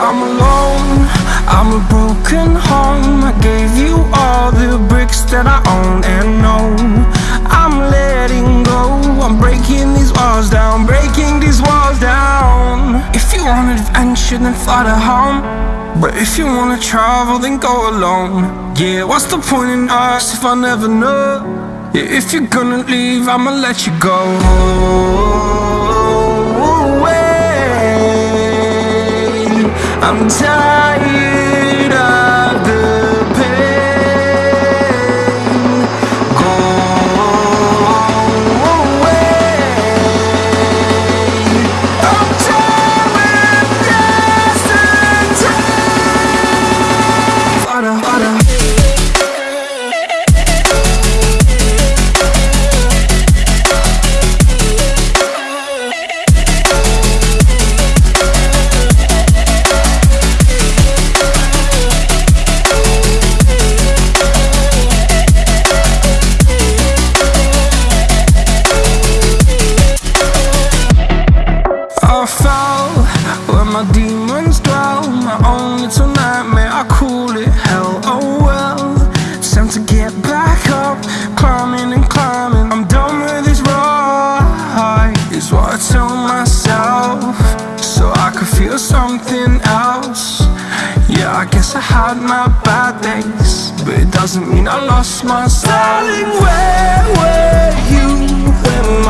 I'm alone, I'm a broken heart should then fly to home. But if you wanna travel, then go alone. Yeah, what's the point in us if I never know? Yeah, if you're gonna leave, I'ma let you go. Away. I'm tired. Yeah, I guess I had my bad days But it doesn't mean I lost my style Darling, where were you when